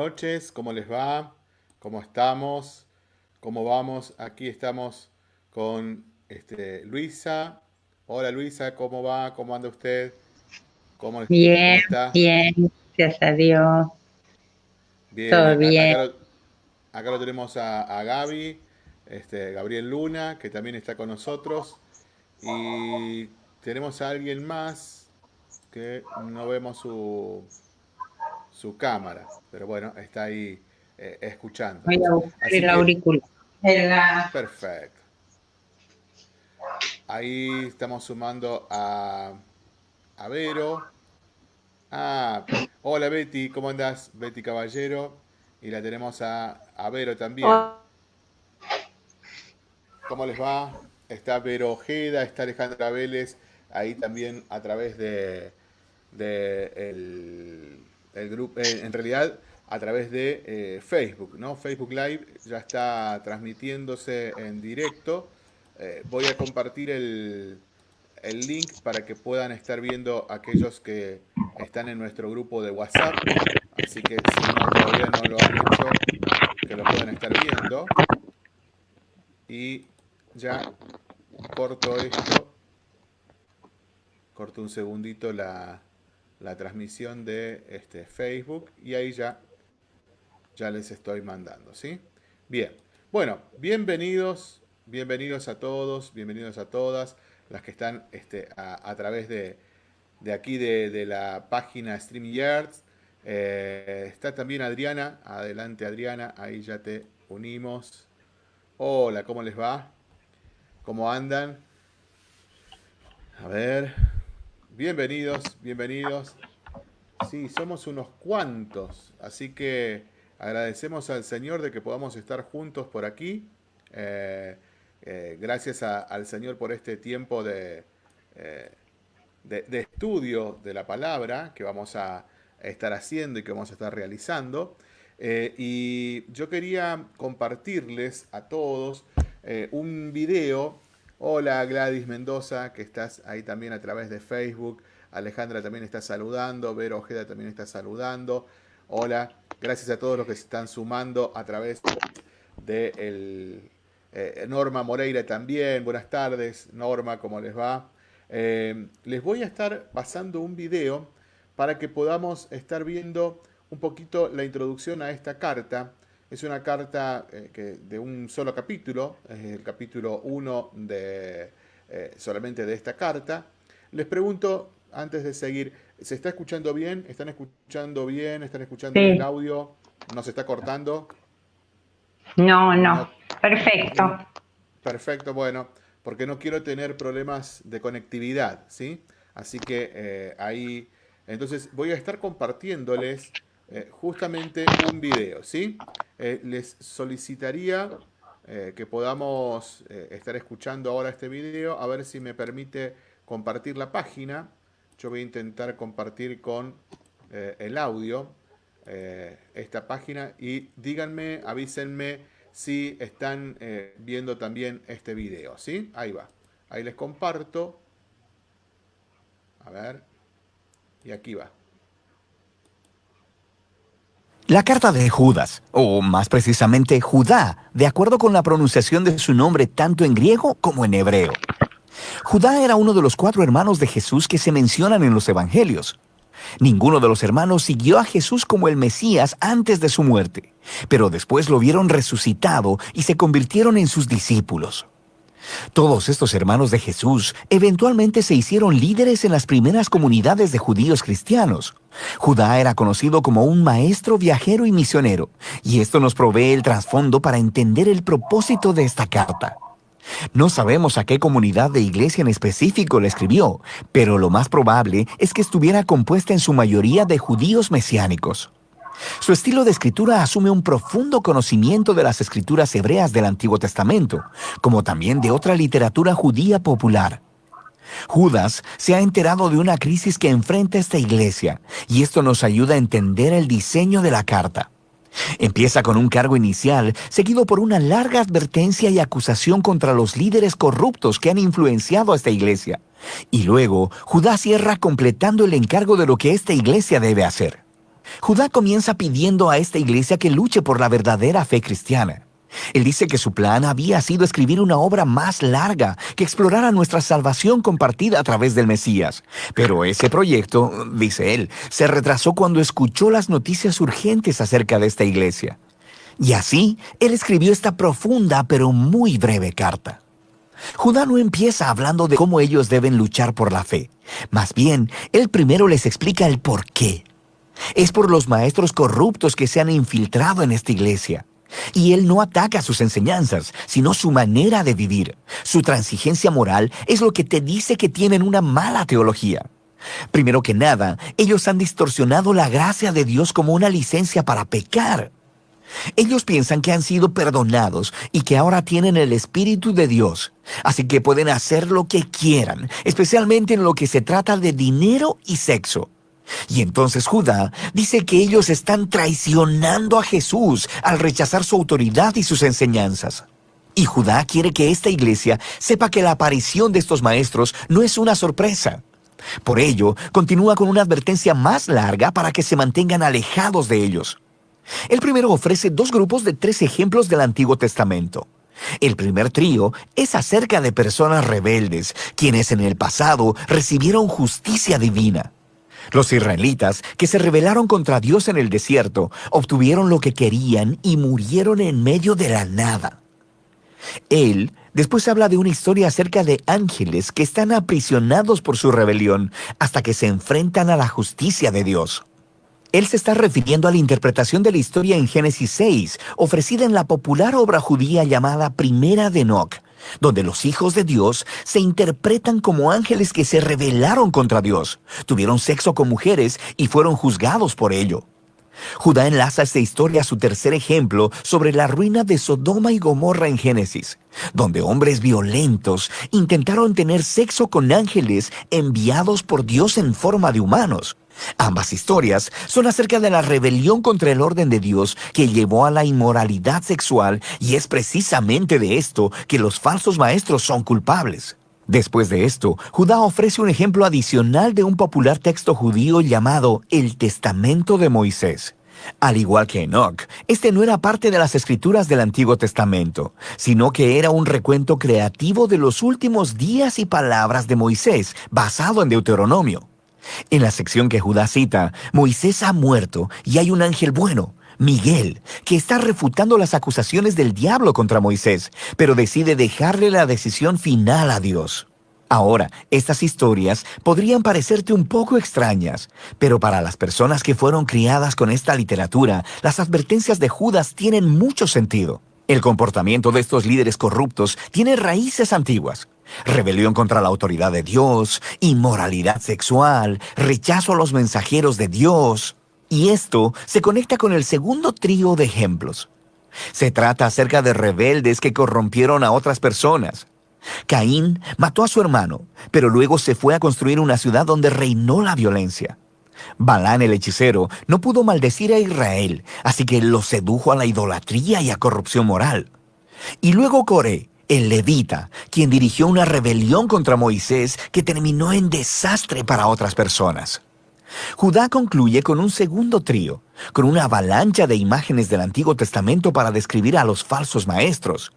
Buenas noches, ¿cómo les va? ¿Cómo estamos? ¿Cómo vamos? Aquí estamos con este, Luisa. Hola Luisa, ¿cómo va? ¿Cómo anda usted? ¿Cómo, bien, está? bien, gracias a Dios. Bien, Todo bien. Acá, lo, tenemos a, a Gaby, este, Gabriel Luna, que también está con nosotros. Y tenemos a alguien más que no vemos su, su cámara, pero bueno, está ahí eh, escuchando. Voy a el auricular. Perfecto. Ahí estamos sumando a, a Vero. Ah, hola Betty, ¿cómo andás? Betty Caballero. Y la tenemos a, a Vero también. ¿Cómo les va? Está Vero Ojeda, está Alejandra Vélez, ahí también a través de, de el, el grupo, eh, en realidad a través de eh, Facebook, ¿no? Facebook Live ya está transmitiéndose en directo. Eh, voy a compartir el, el, link para que puedan estar viendo aquellos que están en nuestro grupo de WhatsApp. Así que si no, todavía no lo han hecho, que lo puedan estar viendo. Y ya corto esto. Corto un segundito la, la transmisión de este Facebook y ahí ya, ya les estoy mandando, ¿sí? Bien, bueno, bienvenidos, bienvenidos a todos, bienvenidos a todas las que están este, a, través de, de aquí de, la página StreamYards. Eh, está también Adriana, adelante Adriana, ahí ya te unimos. Hola, ¿cómo les va? ¿Cómo andan? A ver, Bienvenidos, bienvenidos. Sí, somos unos cuantos, así que agradecemos al Señor de que podamos estar juntos por aquí. Eh, eh, gracias al Señor por este tiempo eh, de, de, estudio de la palabra que vamos a estar haciendo y que vamos a estar realizando. y yo quería compartirles a todos un video Hola Gladys Mendoza, que estás ahí también a través de Facebook. Alejandra también está saludando. Vero Ojeda también está saludando. Hola, gracias a todos los que se están sumando a través de el, eh, Norma Moreira también. Buenas tardes, Norma, ¿cómo les va? Eh, les voy a estar pasando un video para que podamos estar viendo un poquito la introducción a esta carta es una carta eh, que, de un solo capítulo, es el capítulo 1 de, eh, solamente de esta carta. Les pregunto, antes de seguir, ¿se está escuchando bien? ¿Están escuchando bien? ¿Están escuchando el audio? ¿No se está cortando? No, no. Perfecto. Perfecto, bueno, porque no quiero tener problemas de conectividad, ¿sí? Así que eh, ahí, entonces voy a estar compartiéndoles eh, justamente un video, ¿sí? Eh, les solicitaría eh, que podamos estar escuchando ahora este video, a ver si me permite compartir la página. Yo voy a intentar compartir con el audio esta página y díganme, avísenme si están viendo también este video, ¿sí? Ahí va. Ahí les comparto. A ver. Y aquí va. La carta de Judas, o más precisamente Judá, de acuerdo con la pronunciación de su nombre tanto en griego como en hebreo. Judá era uno de los cuatro hermanos de Jesús que se mencionan en los evangelios. Ninguno de los hermanos siguió a Jesús como el Mesías antes de su muerte, pero después lo vieron resucitado y se convirtieron en sus discípulos. Todos estos hermanos de Jesús eventualmente se hicieron líderes en las primeras comunidades de judíos cristianos. Judá era conocido como un maestro viajero y misionero, y esto nos provee el trasfondo para entender el propósito de esta carta. No sabemos a qué comunidad de iglesia en específico le escribió, pero lo más probable es que estuviera compuesta en su mayoría de judíos mesiánicos. Su estilo de escritura asume un profundo conocimiento de las escrituras hebreas del Antiguo Testamento, como también de otra literatura judía popular. Judas se ha enterado de una crisis que enfrenta esta iglesia, y esto nos ayuda a entender el diseño de la carta. Empieza con un cargo inicial, seguido por una larga advertencia y acusación contra los líderes corruptos que han influenciado a esta iglesia. Y luego, Judas cierra completando el encargo de lo que esta iglesia debe hacer. Judá comienza pidiendo a esta iglesia que luche por la verdadera fe cristiana. Él dice que su plan había sido escribir una obra más larga que explorara nuestra salvación compartida a través del Mesías. Pero ese proyecto, dice él, se retrasó cuando escuchó las noticias urgentes acerca de esta iglesia. Y así, él escribió esta profunda pero muy breve carta. Judá no empieza hablando de cómo ellos deben luchar por la fe. Más bien, él primero les explica el por qué. Es por los maestros corruptos que se han infiltrado en esta iglesia. Y él no ataca sus enseñanzas, sino su manera de vivir. Su transigencia moral es lo que te dice que tienen una mala teología. Primero que nada, ellos han distorsionado la gracia de Dios como una licencia para pecar. Ellos piensan que han sido perdonados y que ahora tienen el Espíritu de Dios, así que pueden hacer lo que quieran, especialmente en lo que se trata de dinero y sexo. Y entonces Judá dice que ellos están traicionando a Jesús al rechazar su autoridad y sus enseñanzas. Y Judá quiere que esta iglesia sepa que la aparición de estos maestros no es una sorpresa. Por ello, continúa con una advertencia más larga para que se mantengan alejados de ellos. El primero ofrece dos grupos de tres ejemplos del Antiguo Testamento. El primer trío es acerca de personas rebeldes, quienes en el pasado recibieron justicia divina. Los israelitas, que se rebelaron contra Dios en el desierto, obtuvieron lo que querían y murieron en medio de la nada. Él después habla de una historia acerca de ángeles que están aprisionados por su rebelión hasta que se enfrentan a la justicia de Dios. Él se está refiriendo a la interpretación de la historia en Génesis 6, ofrecida en la popular obra judía llamada Primera de Enoch, donde los hijos de Dios se interpretan como ángeles que se rebelaron contra Dios, tuvieron sexo con mujeres y fueron juzgados por ello. Judá enlaza esta historia a su tercer ejemplo sobre la ruina de Sodoma y Gomorra en Génesis, donde hombres violentos intentaron tener sexo con ángeles enviados por Dios en forma de humanos. Ambas historias son acerca de la rebelión contra el orden de Dios que llevó a la inmoralidad sexual y es precisamente de esto que los falsos maestros son culpables. Después de esto, Judá ofrece un ejemplo adicional de un popular texto judío llamado el Testamento de Moisés. Al igual que Enoch, este no era parte de las escrituras del Antiguo Testamento, sino que era un recuento creativo de los últimos días y palabras de Moisés, basado en Deuteronomio. En la sección que Judá cita, Moisés ha muerto y hay un ángel bueno, Miguel, que está refutando las acusaciones del diablo contra Moisés, pero decide dejarle la decisión final a Dios. Ahora, estas historias podrían parecerte un poco extrañas, pero para las personas que fueron criadas con esta literatura, las advertencias de Judas tienen mucho sentido. El comportamiento de estos líderes corruptos tiene raíces antiguas rebelión contra la autoridad de Dios, inmoralidad sexual, rechazo a los mensajeros de Dios. Y esto se conecta con el segundo trío de ejemplos. Se trata acerca de rebeldes que corrompieron a otras personas. Caín mató a su hermano, pero luego se fue a construir una ciudad donde reinó la violencia. Balán el hechicero no pudo maldecir a Israel, así que lo sedujo a la idolatría y a corrupción moral. Y luego Coré, el levita, quien dirigió una rebelión contra Moisés que terminó en desastre para otras personas. Judá concluye con un segundo trío, con una avalancha de imágenes del Antiguo Testamento para describir a los falsos maestros.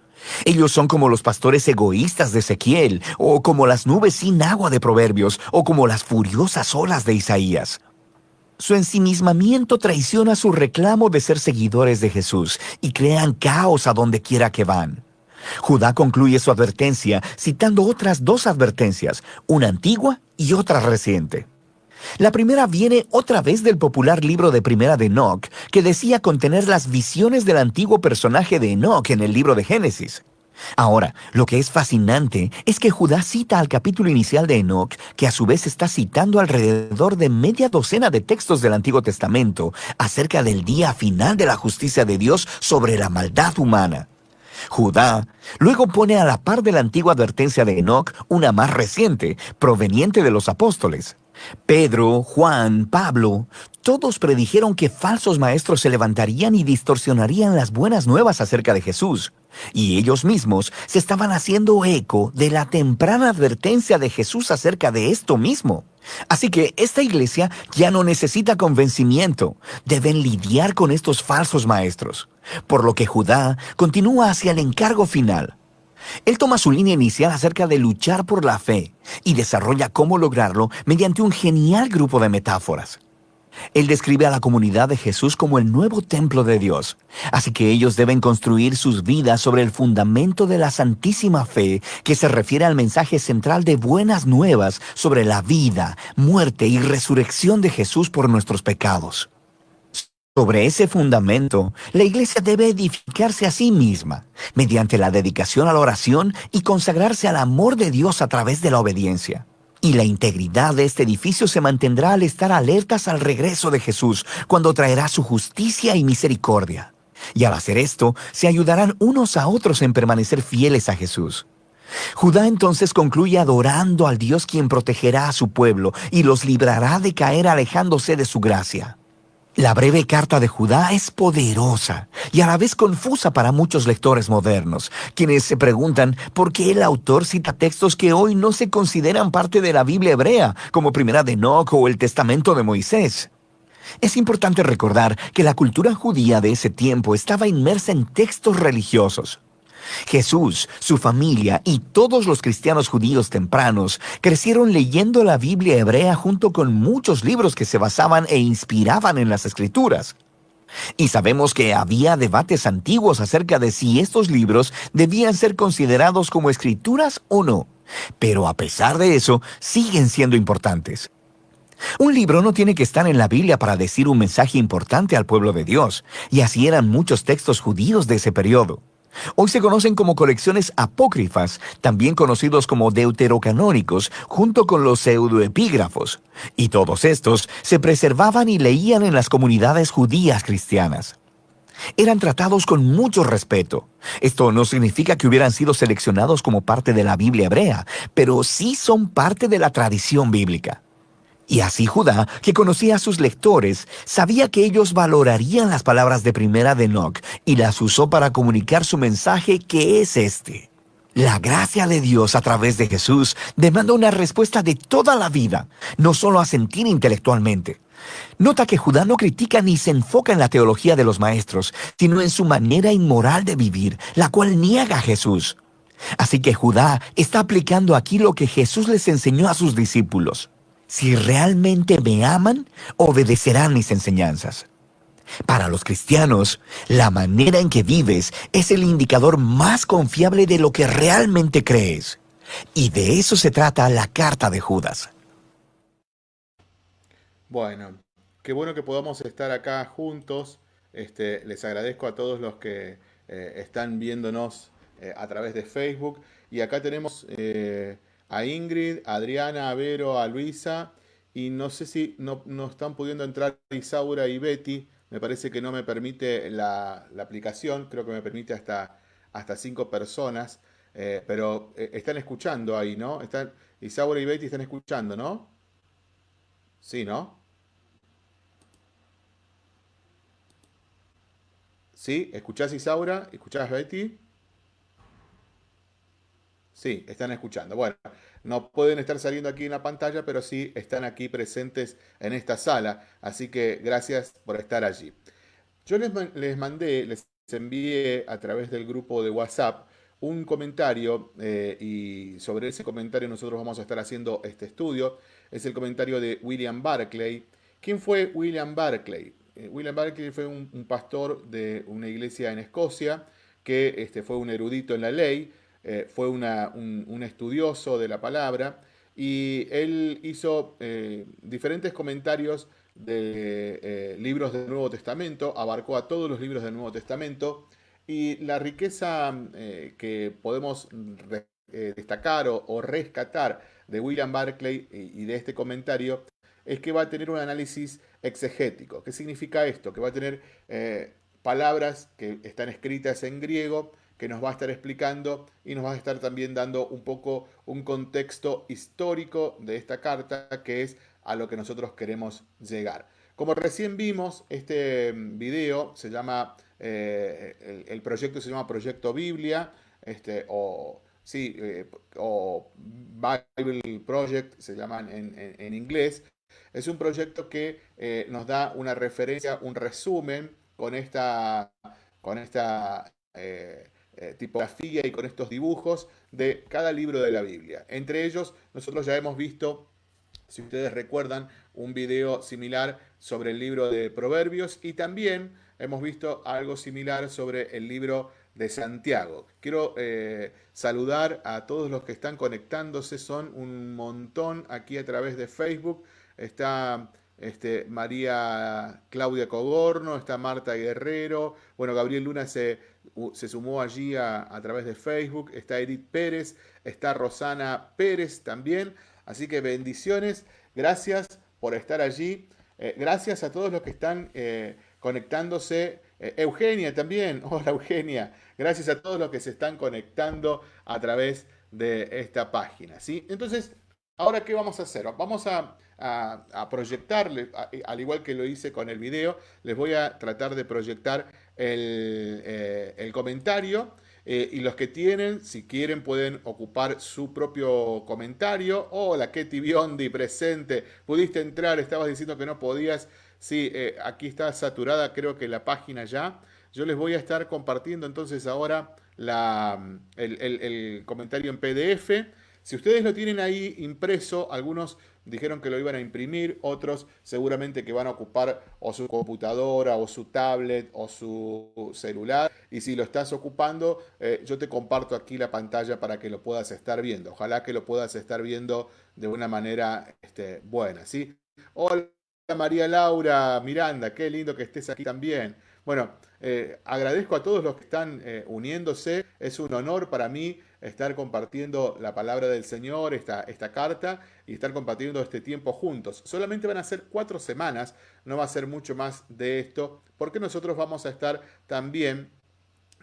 Ellos son como los pastores egoístas de Ezequiel, o como las nubes sin agua de Proverbios, o como las furiosas olas de Isaías. Su ensimismamiento traiciona su reclamo de ser seguidores de Jesús y crean caos a donde quiera que van. Judá concluye su advertencia citando otras dos advertencias, una antigua y otra reciente. La primera viene otra vez del popular libro de Primera de Enoch, que decía contener las visiones del antiguo personaje de Enoch en el libro de Génesis. Ahora, lo que es fascinante es que Judá cita al capítulo inicial de Enoch, que a su vez está citando alrededor de media docena de textos del Antiguo Testamento acerca del día final de la justicia de Dios sobre la maldad humana. Judá luego pone a la par de la antigua advertencia de Enoch una más reciente, proveniente de los apóstoles. Pedro, Juan, Pablo, todos predijeron que falsos maestros se levantarían y distorsionarían las buenas nuevas acerca de Jesús. y ellos mismos se estaban haciendo eco de la temprana advertencia de Jesús acerca de esto mismo. Así que esta iglesia ya no necesita convencimiento, deben lidiar con estos falsos maestros, por lo que Judá continúa hacia el encargo final. Él toma su línea inicial acerca de luchar por la fe y desarrolla cómo lograrlo mediante un genial grupo de metáforas. Él describe a la comunidad de Jesús como el nuevo templo de Dios, así que ellos deben construir sus vidas sobre el fundamento de la santísima fe que se refiere al mensaje central de buenas nuevas sobre la vida, muerte y resurrección de Jesús por nuestros pecados. Sobre ese fundamento, la iglesia debe edificarse a sí misma, mediante la dedicación a la oración y consagrarse al amor de Dios a través de la obediencia. Y la integridad de este edificio se mantendrá al estar alertas al regreso de Jesús, cuando traerá su justicia y misericordia. Y al hacer esto, se ayudarán unos a otros en permanecer fieles a Jesús. Judá entonces concluye adorando al Dios quien protegerá a su pueblo y los librará de caer alejándose de su gracia. La breve carta de Judá es poderosa y a la vez confusa para muchos lectores modernos, quienes se preguntan por qué el autor cita textos que hoy no se consideran parte de la Biblia hebrea, como Primera de Enoch o el Testamento de Moisés. Es importante recordar que la cultura judía de ese tiempo estaba inmersa en textos religiosos. Jesús, su familia y todos los cristianos judíos tempranos crecieron leyendo la Biblia hebrea junto con muchos libros que se basaban e inspiraban en las escrituras. Y sabemos que había debates antiguos acerca de si estos libros debían ser considerados como escrituras o no. Pero a pesar de eso, siguen siendo importantes. Un libro no tiene que estar en la Biblia para decir un mensaje importante al pueblo de Dios, y así eran muchos textos judíos de ese periodo. Hoy se conocen como colecciones apócrifas, también conocidos como deuterocanónicos, junto con los pseudoepígrafos. Y todos estos se preservaban y leían en las comunidades judías cristianas. Eran tratados con mucho respeto. Esto no significa que hubieran sido seleccionados como parte de la Biblia hebrea, pero sí son parte de la tradición bíblica. Y así Judá, que conocía a sus lectores, sabía que ellos valorarían las palabras de primera de Enoch y las usó para comunicar su mensaje que es este. La gracia de Dios a través de Jesús demanda una respuesta de toda la vida, no solo a sentir intelectualmente. Nota que Judá no critica ni se enfoca en la teología de los maestros, sino en su manera inmoral de vivir, la cual niega a Jesús. Así que Judá está aplicando aquí lo que Jesús les enseñó a sus discípulos. Si realmente me aman, obedecerán mis enseñanzas. Para los cristianos, la manera en que vives es el indicador más confiable de lo que realmente crees. Y de eso se trata la carta de Judas. Bueno, qué bueno que podamos estar acá juntos. Este, les agradezco a todos los que eh, están viéndonos eh, a través de Facebook. Y acá tenemos... Eh, a Ingrid, a Adriana, a Vero, a Luisa, y no sé si no, están pudiendo entrar Isaura y Betty, me parece que no me permite la, aplicación, creo que me permite hasta, hasta cinco personas, eh, pero eh, están escuchando ahí, ¿no? Están, Isaura y Betty están escuchando, ¿no? Sí, ¿no? ¿Sí? ¿Escuchás Isaura? ¿Escuchás Betty? Sí, están escuchando. Bueno, no pueden estar saliendo aquí en la pantalla, pero sí están aquí presentes en esta sala. Así que gracias por estar allí. Yo les, mandé, les envié a través del grupo de WhatsApp un comentario eh, y sobre ese comentario nosotros vamos a estar haciendo este estudio. Es el comentario de William Barclay. ¿Quién fue William Barclay? Eh, William Barclay fue un, pastor de una iglesia en Escocia que este, fue un erudito en la ley eh, fue un, estudioso de la palabra y él hizo eh, diferentes comentarios de eh, libros del Nuevo Testamento, abarcó a todos los libros del Nuevo Testamento y la riqueza que podemos destacar o, rescatar de William Barclay y, de este comentario es que va a tener un análisis exegético. ¿Qué significa esto? Que va a tener palabras que están escritas en griego, que nos va a estar explicando y nos va a estar también dando un poco un contexto histórico de esta carta que es a lo que nosotros queremos llegar. Como recién vimos, este video se llama el, proyecto se llama Proyecto Biblia, este, o, sí, o Bible Project, se llaman en, inglés. Es un proyecto que nos da una referencia, un resumen con esta, con esta eh, tipografía y con estos dibujos de cada libro de la Biblia. Entre ellos, nosotros ya hemos visto, si ustedes recuerdan, un video similar sobre el libro de Proverbios y también hemos visto algo similar sobre el libro de Santiago. Quiero eh, saludar a todos los que están conectándose, son un montón aquí a través de Facebook. Está este, María Claudia Cogorno, está Marta Guerrero, bueno, Gabriel Luna se, se sumó allí a, través de Facebook, está Edith Pérez, está Rosana Pérez también, así que bendiciones, gracias por estar allí, eh, gracias a todos los que están eh, conectándose, eh, Eugenia también, hola Eugenia, gracias a todos los que se están conectando a través de esta página, ¿sí? Entonces, ahora, ¿qué vamos a hacer? Vamos a a, proyectarle, al igual que lo hice con el video, les voy a tratar de proyectar el, eh, comentario. Eh, y los que tienen, si quieren, pueden ocupar su propio comentario. Hola, Ketty Biondi, presente. Pudiste entrar, estabas diciendo que no podías. Sí, eh, aquí está saturada, creo que la página ya. Yo les voy a estar compartiendo entonces ahora la, el, el comentario en PDF. Si ustedes lo tienen ahí impreso, algunos dijeron que lo iban a imprimir, otros seguramente que van a ocupar o su computadora o su tablet o su celular. Y si lo estás ocupando, eh, yo te comparto aquí la pantalla para que lo puedas estar viendo. Ojalá que lo puedas estar viendo de una manera este, buena. ¿sí? Hola María Laura Miranda, qué lindo que estés aquí también. Bueno, eh, agradezco a todos los que están eh, uniéndose. Es un honor para mí estar compartiendo la palabra del Señor, esta, esta carta, y estar compartiendo este tiempo juntos. Solamente van a ser cuatro semanas, no va a ser mucho más de esto, porque nosotros vamos a estar también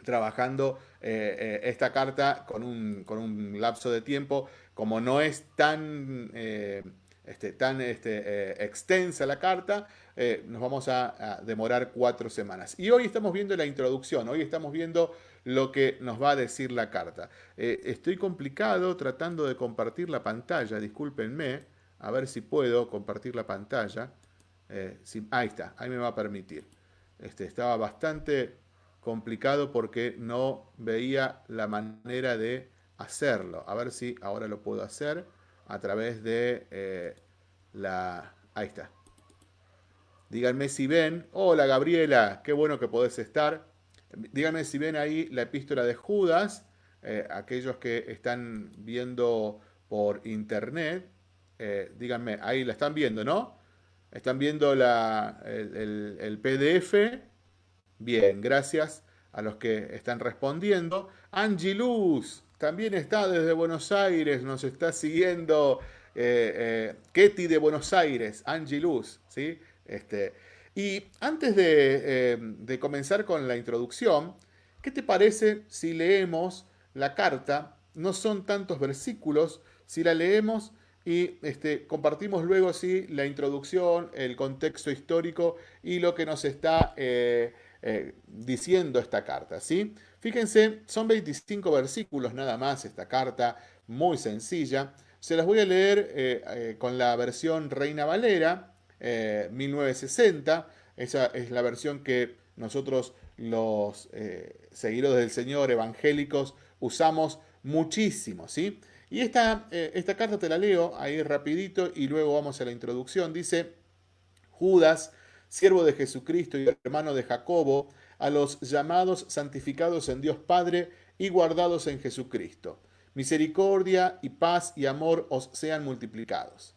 trabajando eh, esta carta con un, con un, lapso de tiempo, como no es tan... Eh, este, tan este, extensa la carta, nos vamos a, demorar cuatro semanas. Y hoy estamos viendo la introducción, hoy estamos viendo lo que nos va a decir la carta. Eh, estoy complicado tratando de compartir la pantalla, discúlpenme, a ver si puedo compartir la pantalla. Eh, ahí está, ahí me va a permitir. Este, estaba bastante complicado porque no veía la manera de hacerlo. A ver si ahora lo puedo hacer a través de eh, la... Ahí está. Díganme si ven. Hola Gabriela, qué bueno que podés estar. Díganme si ven ahí la epístola de Judas, eh, aquellos que están viendo por internet, eh, díganme, ahí la están viendo, ¿no? ¿Están viendo la, el, PDF? Bien, gracias a los que están respondiendo. Angie Luz también está desde Buenos Aires, nos está siguiendo eh, Ketty de Buenos Aires, Angie Luz, ¿sí? Este, y antes eh, de, comenzar con la introducción, ¿qué te parece si leemos la carta? No son tantos versículos, si la leemos y este, compartimos luego sí, la introducción, el contexto histórico y lo que nos está eh, eh, diciendo esta carta. ¿sí? Fíjense, son 25 versículos nada más esta carta, muy sencilla. Se las voy a leer con la versión Reina Valera, 1960. Eh, Esa es la versión que nosotros los eh, seguidores del Señor evangélicos usamos muchísimo, ¿sí? Y esta, eh, esta carta te la leo ahí rapidito y luego vamos a la introducción. Dice, Judas, siervo de Jesucristo y hermano de Jacobo, a los llamados santificados en Dios Padre y guardados en Jesucristo. Misericordia y paz y amor os sean multiplicados.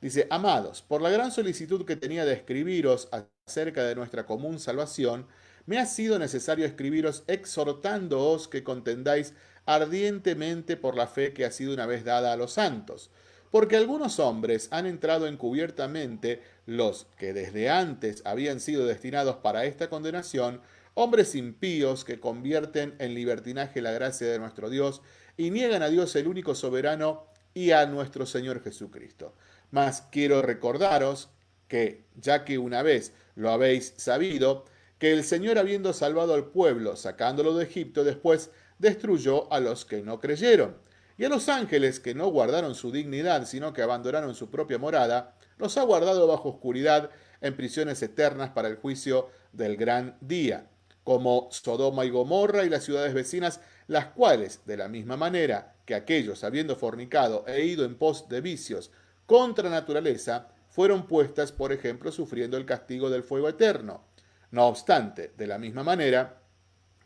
Dice, amados, por la gran solicitud que tenía de escribiros acerca de nuestra común salvación, me ha sido necesario escribiros exhortándoos que contendáis ardientemente por la fe que ha sido una vez dada a los santos. Porque algunos hombres han entrado encubiertamente, los que desde antes habían sido destinados para esta condenación, hombres impíos que convierten en libertinaje la gracia de nuestro Dios y niegan a Dios el único soberano y a nuestro Señor Jesucristo. Mas quiero recordaros que, ya que una vez lo habéis sabido, que el Señor habiendo salvado al pueblo, sacándolo de Egipto, después destruyó a los que no creyeron. Y a los ángeles que no guardaron su dignidad, sino que abandonaron su propia morada, los ha guardado bajo oscuridad en prisiones eternas para el juicio del gran día, como Sodoma y Gomorra y las ciudades vecinas, las cuales, de la misma manera que aquellos, habiendo fornicado e ido en pos de vicios contra naturaleza, fueron puestas, por ejemplo, sufriendo el castigo del fuego eterno. No obstante, de la misma manera,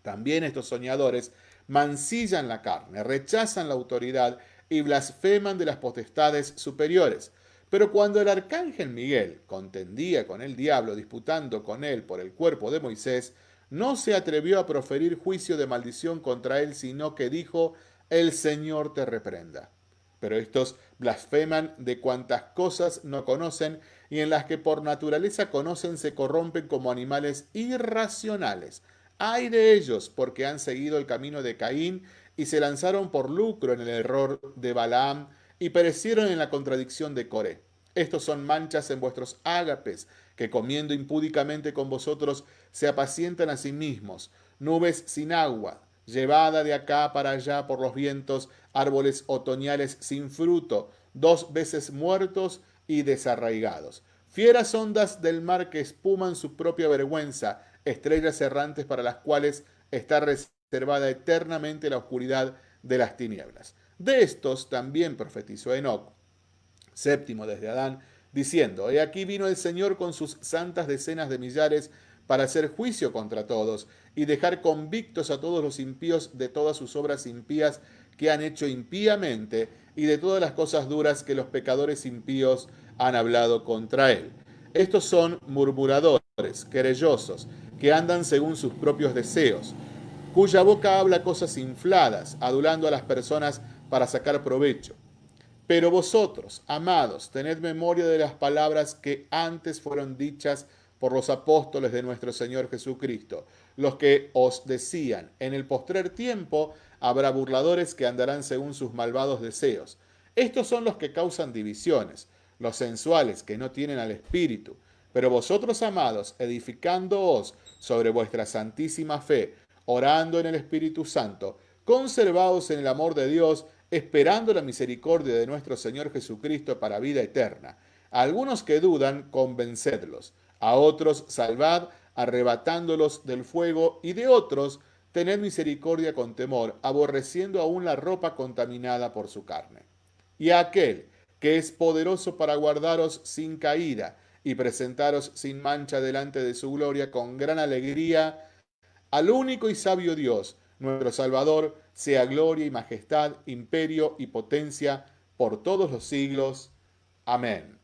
también estos soñadores mancillan la carne, rechazan la autoridad y blasfeman de las potestades superiores. Pero cuando el arcángel Miguel contendía con el diablo, disputando con él por el cuerpo de Moisés, no se atrevió a proferir juicio de maldición contra él, sino que dijo, el Señor te reprenda. Pero estos blasfeman de cuantas cosas no conocen y en las que por naturaleza conocen se corrompen como animales irracionales. Hay de ellos porque han seguido el camino de Caín y se lanzaron por lucro en el error de Balaam y perecieron en la contradicción de Coré. Estos son manchas en vuestros ágapes, que comiendo impúdicamente con vosotros se apacientan a sí mismos, nubes sin agua, llevada de acá para allá por los vientos, árboles otoñales sin fruto, dos veces muertos y desarraigados. Fieras ondas del mar que espuman su propia vergüenza, estrellas errantes para las cuales está reservada eternamente la oscuridad de las tinieblas. De estos también profetizó Enoc, séptimo desde Adán, diciendo, He aquí vino el Señor con sus santas decenas de millares para hacer juicio contra todos y dejar convictos a todos los impíos de todas sus obras impías que han hecho impíamente y de todas las cosas duras que los pecadores impíos han hablado contra él. Estos son murmuradores, querellosos, que andan según sus propios deseos, cuya boca habla cosas infladas, adulando a las personas para sacar provecho. Pero vosotros, amados, tened memoria de las palabras que antes fueron dichas por los apóstoles de nuestro Señor Jesucristo, los que os decían, en el postrer tiempo habrá burladores que andarán según sus malvados deseos. Estos son los que causan divisiones, los sensuales que no tienen al Espíritu. Pero vosotros, amados, edificándoos sobre vuestra santísima fe, orando en el Espíritu Santo, conservaos en el amor de Dios, esperando la misericordia de nuestro Señor Jesucristo para vida eterna. A algunos que dudan, convencedlos a otros salvad, arrebatándolos del fuego, y de otros tened misericordia con temor, aborreciendo aún la ropa contaminada por su carne. Y a aquel que es poderoso para guardaros sin caída y presentaros sin mancha delante de su gloria con gran alegría, al único y sabio Dios, nuestro Salvador, sea gloria y majestad, imperio y potencia por todos los siglos. Amén.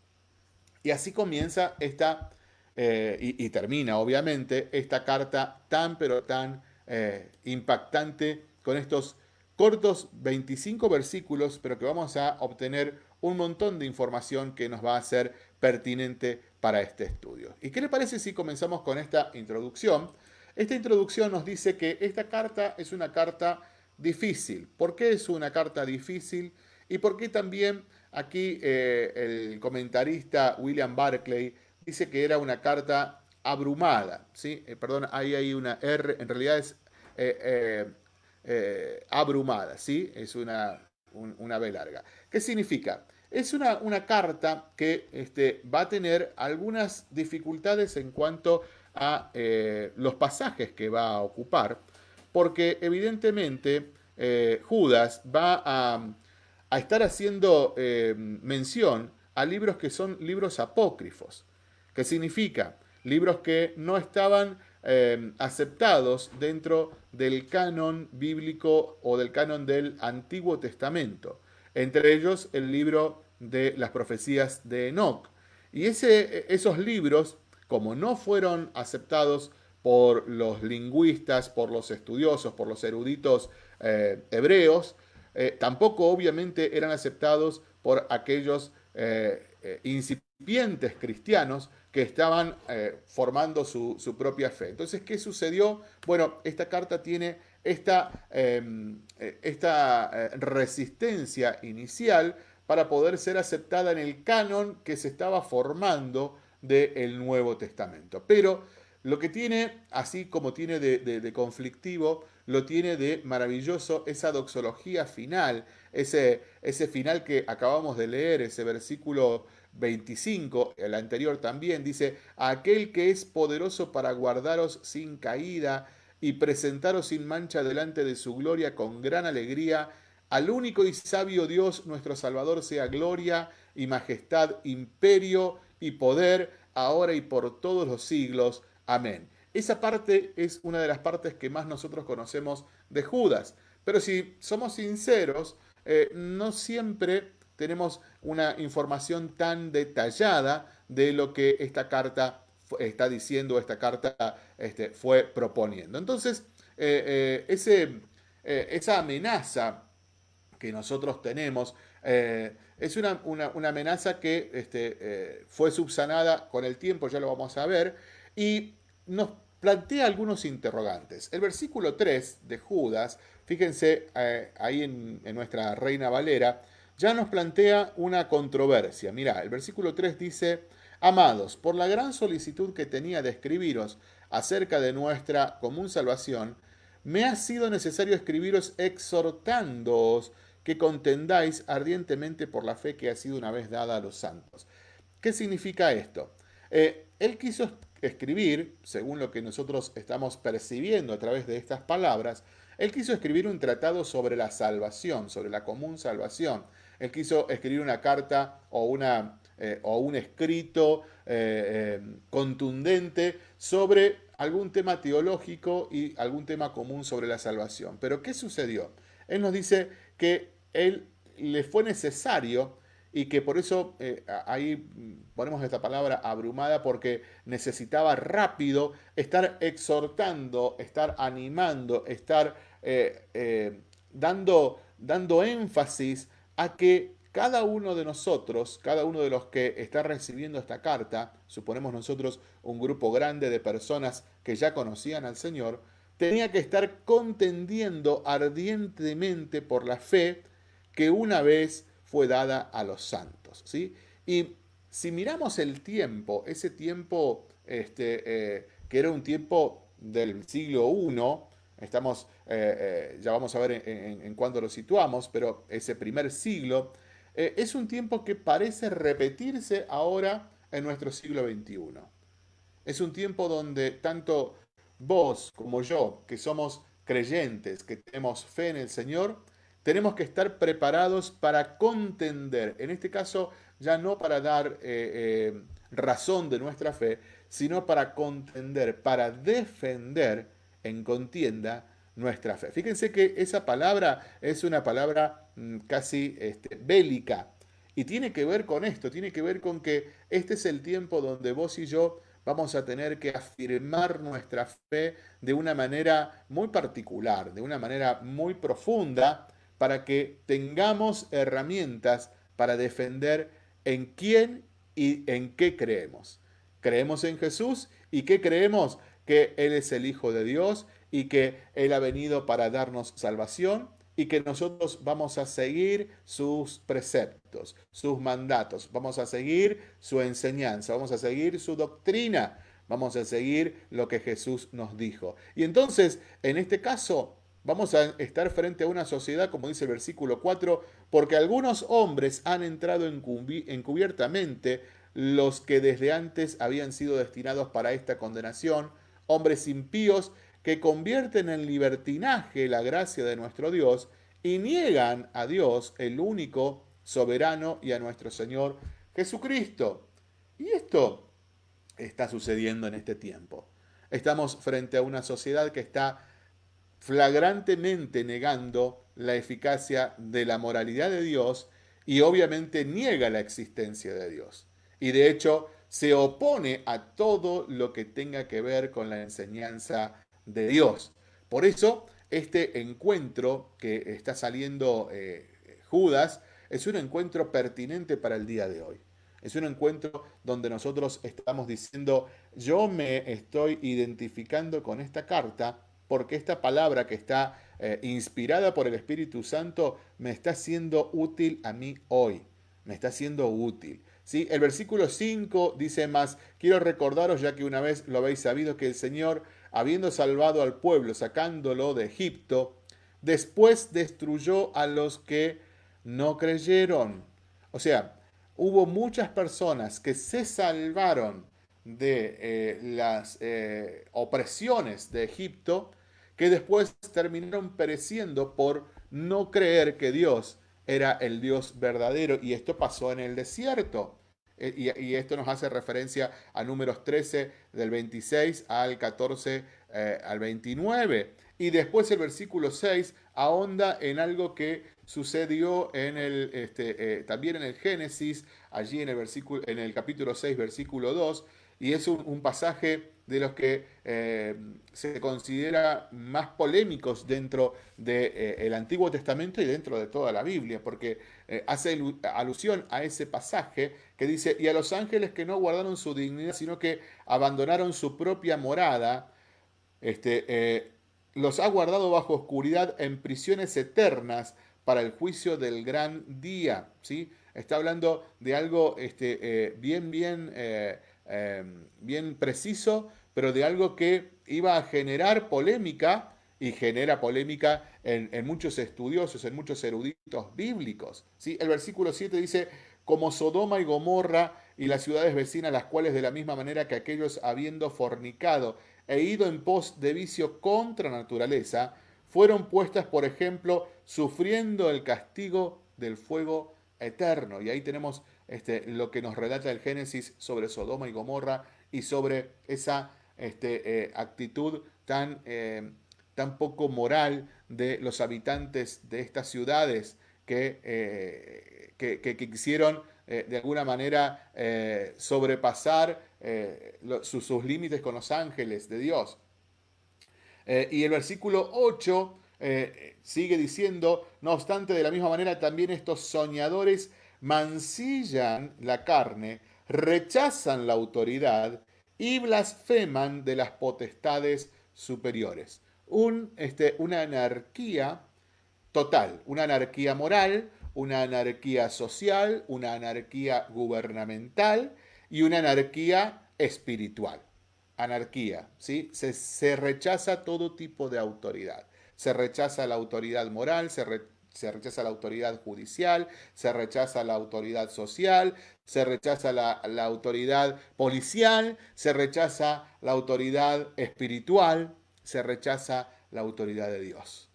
Y así comienza esta eh, y, termina obviamente esta carta tan pero tan eh, impactante con estos cortos 25 versículos, pero que vamos a obtener un montón de información que nos va a ser pertinente para este estudio. ¿Y qué le parece si comenzamos con esta introducción? Esta introducción nos dice que esta carta es una carta difícil. ¿Por qué es una carta difícil? Y por qué también aquí eh, el comentarista William Barclay dice que era una carta abrumada, ¿sí? Eh, perdón, ahí hay una R, en realidad es eh, eh, abrumada, ¿sí? Es una, una B larga. ¿Qué significa? Es una, una carta que este, va a tener algunas dificultades en cuanto los pasajes que va a ocupar, porque evidentemente Judas va a, a estar haciendo mención a libros que son libros apócrifos. ¿Qué significa? Libros que no estaban eh, aceptados dentro del canon bíblico o del canon del Antiguo Testamento. Entre ellos el libro de las profecías de Enoch. Y esos libros, como no fueron aceptados por los lingüistas, por los estudiosos, por los eruditos eh, hebreos, eh, tampoco obviamente eran aceptados por aquellos incipientes cristianos que estaban eh, formando su, propia fe. Entonces, ¿qué sucedió? Bueno, esta carta tiene esta, em, eh, esta eh, resistencia inicial para poder ser aceptada en el canon que se estaba formando del Nuevo Testamento. Pero lo que tiene, así como tiene de, conflictivo, lo tiene de maravilloso esa doxología final, ese, ese final que acabamos de leer, ese versículo 25, el anterior también, dice, aquel que es poderoso para guardaros sin caída y presentaros sin mancha delante de su gloria con gran alegría, al único y sabio Dios nuestro Salvador sea gloria y majestad, imperio y poder, ahora y por todos los siglos. Amén. Esa parte es una de las partes que más nosotros conocemos de Judas. Pero si somos sinceros, eh, no siempre tenemos una información tan detallada de lo que esta carta está diciendo, esta carta este, fue proponiendo. Entonces, eh, eh, ese, esa amenaza que nosotros tenemos es una, amenaza que este, fue subsanada con el tiempo, ya lo vamos a ver, y nos plantea algunos interrogantes. El versículo 3 de Judas, fíjense eh, ahí en, nuestra Reina Valera, ya nos plantea una controversia. Mirá, el versículo 3 dice, Amados, por la gran solicitud que tenía de escribiros acerca de nuestra común salvación, me ha sido necesario escribiros exhortándoos que contendáis ardientemente por la fe que ha sido una vez dada a los santos. ¿Qué significa esto? Eh, él quiso escribir, según lo que nosotros estamos percibiendo a través de estas palabras, él quiso escribir un tratado sobre la salvación, sobre la común salvación. Él quiso escribir una carta o, una, eh, o un escrito eh, contundente sobre algún tema teológico y algún tema común sobre la salvación. Pero ¿qué sucedió? Él nos dice que él le fue necesario y que por eso eh, ahí ponemos esta palabra abrumada porque necesitaba rápido estar exhortando, estar animando, estar eh, eh, dando, dando énfasis a que cada uno de nosotros, cada uno de los que está recibiendo esta carta, suponemos nosotros un grupo grande de personas que ya conocían al Señor, tenía que estar contendiendo ardientemente por la fe que una vez fue dada a los santos. ¿sí? Y si miramos el tiempo, ese tiempo este, eh, que era un tiempo del siglo I, estamos, eh, eh, ya vamos a ver en, en, cuándo lo situamos, pero ese primer siglo, es un tiempo que parece repetirse ahora en nuestro siglo XXI. Es un tiempo donde tanto vos como yo, que somos creyentes, que tenemos fe en el Señor, tenemos que estar preparados para contender, en este caso ya no para dar eh, eh, razón de nuestra fe, sino para contender, para defender en contienda nuestra fe. Fíjense que esa palabra es una palabra mm, casi este, bélica y tiene que ver con esto, tiene que ver con que este es el tiempo donde vos y yo vamos a tener que afirmar nuestra fe de una manera muy particular, de una manera muy profunda, para que tengamos herramientas para defender en quién y en qué creemos. Creemos en Jesús y qué creemos que Él es el Hijo de Dios y que Él ha venido para darnos salvación y que nosotros vamos a seguir sus preceptos, sus mandatos, vamos a seguir su enseñanza, vamos a seguir su doctrina, vamos a seguir lo que Jesús nos dijo. Y entonces, en este caso, Vamos a estar frente a una sociedad, como dice el versículo 4, porque algunos hombres han entrado encubiertamente los que desde antes habían sido destinados para esta condenación, hombres impíos que convierten en libertinaje la gracia de nuestro Dios y niegan a Dios, el único soberano, y a nuestro Señor Jesucristo. Y esto está sucediendo en este tiempo. Estamos frente a una sociedad que está flagrantemente negando la eficacia de la moralidad de Dios y obviamente niega la existencia de Dios. Y de hecho se opone a todo lo que tenga que ver con la enseñanza de Dios. Por eso este encuentro que está saliendo eh, Judas es un encuentro pertinente para el día de hoy. Es un encuentro donde nosotros estamos diciendo, yo me estoy identificando con esta carta porque esta palabra que está eh, inspirada por el Espíritu Santo me está siendo útil a mí hoy, me está siendo útil. ¿sí? El versículo 5 dice más, quiero recordaros ya que una vez lo habéis sabido que el Señor, habiendo salvado al pueblo, sacándolo de Egipto, después destruyó a los que no creyeron. O sea, hubo muchas personas que se salvaron de eh, las eh, opresiones de Egipto que después terminaron pereciendo por no creer que Dios era el Dios verdadero. Y esto pasó en el desierto. Eh, y, esto nos hace referencia a números 13 del 26 al 14 al 29. Y después el versículo 6 ahonda en algo que sucedió en el, este, también en el Génesis, allí en el, versículo, en el capítulo 6, versículo 2, y es un, pasaje de los que eh, se considera más polémicos dentro del de, eh, Antiguo Testamento y dentro de toda la Biblia, porque eh, hace alusión a ese pasaje que dice, y a los ángeles que no guardaron su dignidad, sino que abandonaron su propia morada, este, los ha guardado bajo oscuridad en prisiones eternas para el juicio del gran día. ¿sí? Está hablando de algo este, bien, bien bien preciso, pero de algo que iba a generar polémica y genera polémica en, muchos estudiosos, en muchos eruditos bíblicos. ¿sí? El versículo 7 dice, como Sodoma y Gomorra y las ciudades vecinas, las cuales de la misma manera que aquellos habiendo fornicado e ido en pos de vicio contra naturaleza, fueron puestas, por ejemplo, sufriendo el castigo del fuego eterno. Y ahí tenemos este, lo que nos relata el Génesis sobre Sodoma y Gomorra y sobre esa este, eh, actitud tan, eh, tan poco moral de los habitantes de estas ciudades que, eh, que, quisieron de alguna manera sobrepasar sus, sus, límites con los ángeles de Dios. y el versículo 8 sigue diciendo, no obstante, de la misma manera también estos soñadores mancillan la carne, rechazan la autoridad y blasfeman de las potestades superiores. Este, una anarquía total, una anarquía moral, una anarquía social, una anarquía gubernamental y una anarquía espiritual. Anarquía, ¿sí? Se, se rechaza todo tipo de autoridad. Se rechaza la autoridad moral, se, se rechaza la autoridad judicial, se rechaza la autoridad social, se rechaza la, autoridad policial, se rechaza la autoridad espiritual, se rechaza la autoridad de Dios.